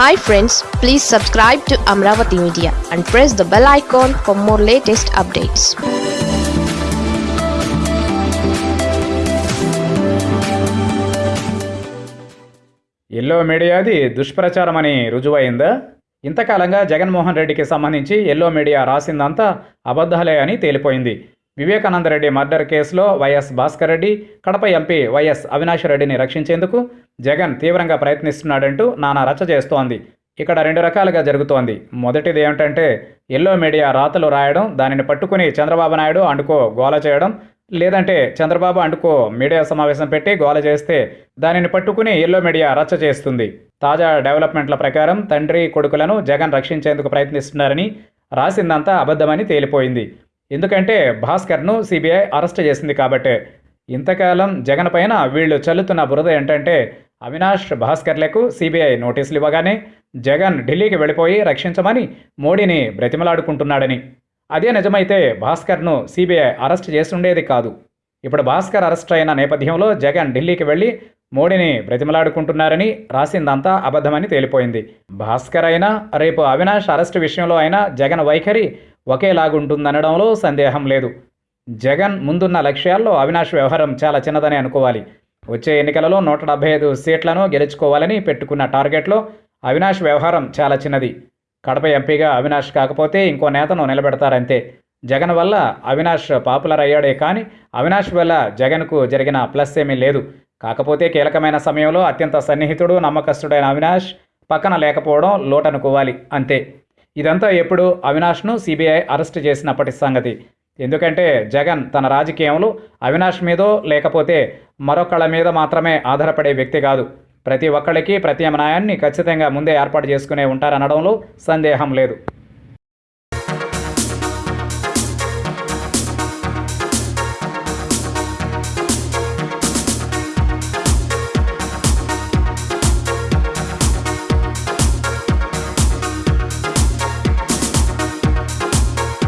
Hi friends please subscribe to Amaravati media and press the bell icon for more latest updates yellow మీడియాది దుష్ప్రచారమని రుజువైందా? ఇంతకాలంగా జగన్మోహన్ రెడ్డికి సంబంధించి yellow media రాసిందంతా అబద్ధాలే అని తేలిపోయింది. వివేకానంద రెడ్డి మర్డర్ కేసులో YS Bhaskar Reddy Kadapa MP YS Avinash రెడ్డిని రక్షించేందుకు జగన్ తీవ్రంగా ప్రయత్నిస్తున్నాడంటూ నానా రచ్చ చేస్తోంది. ఇక్కడ రెండు రకాలుగా జరుగుతోంది. మొదటిది ఏమిటంటే ఎల్లో మీడియా రాతలు రాయడం దానిని పట్టుకుని చంద్రబాబు నాయుడు అండుకో గోల చేయడం లేదంటే చంద్రబాబు అండుకో మీడియా సమావేశం పెట్టి గోల చేస్తే దానిని పట్టుకుని ఎల్లో మీడియా రచ్చ చేస్తుంది. తాజా డెవలప్మెంట్ల ప్రకారం తండ్రి కొడుకులను జగన్ రక్షించేందుకు ప్రయత్నిస్తున్నారని రాసిందంతా అబద్ధమని తేలిపోయింది. ఎందుకంటే భాస్కర్ను సిబిఐ అరెస్ట్ చేసింది కాబట్టే. ఇంతకాలం జగన్ పైన వీళ్ళు చల్లుతున్న బురద ఏంటంటే అవినాష్ భాస్కర్లకు సిబిఐ నోటీసులు ఇవ్వగానే జగన్ ఢిల్లీకి వెళ్ళిపోయి రక్షించమని మోడీని బ్రతిమలాడుకుంటున్నాడని. అదే నిజమైతే భాస్కర్ను సిబిఐ అరెస్ట్ చేస్తుండేది కాదు. ఇప్పుడు భాస్కర్ అరెస్ట్ అయిన నేపథ్యంలో జగన్ ఢిల్లీకి వెళ్ళి మోడీని బ్రతిమలాడుకుంటున్నారని రాసిందంతా అబద్ధమని తేలిపోయింది. భాస్కర్ అయినా రేపు అవినాష్ అరెస్ట్ విషయంలో అయినా జగన్ వైఖరి ఒకేలాగుంటుందనడంలో సందేహం లేదు. జగన్ ముందున్న లక్ష్యాల్లో అవినాష్ వ్యవహారం చాలా చిన్నదని అనుకోవాలి. వచ్చే ఎన్నికలలో నూట డెబ్బై ఐదు సీట్లను గెలుచుకోవాలని పెట్టుకున్న టార్గెట్లో అవినాష్ వ్యవహారం చాలా చిన్నది. కడప ఎంపీగా అవినాష్ కాకపోతే ఇంకో నేతను నిలబెడతారంతే. జగన్ వల్ల అవినాష్ పాపులర్ అయ్యాడే కానీ అవినాష్ వల్ల జగన్కు జరిగిన ప్లస్ ఏమీ లేదు. కాకపోతే కీలకమైన సమయంలో అత్యంత సన్నిహితుడు నమ్మకస్తుడైన అవినాష్ పక్కన లేకపోవడం లోటనుకోవాలి అంతే. ఇదంతా ఎప్పుడు అవినాష్ను సిబిఐ అరెస్ట్ చేసినప్పటి సంగతి. ఎందుకంటే జగన్ తన రాజకీయంలో అవినాష్ మీదో లేకపోతే మరొకళ్ళ మీద మాత్రమే ఆధారపడే వ్యక్తి కాదు. ప్రతి ఒక్కళ్ళకి ప్రత్యామ్నాయాన్ని ఖచ్చితంగా ముందే ఏర్పాటు చేసుకునే ఉంటారనడంలో సందేహం లేదు.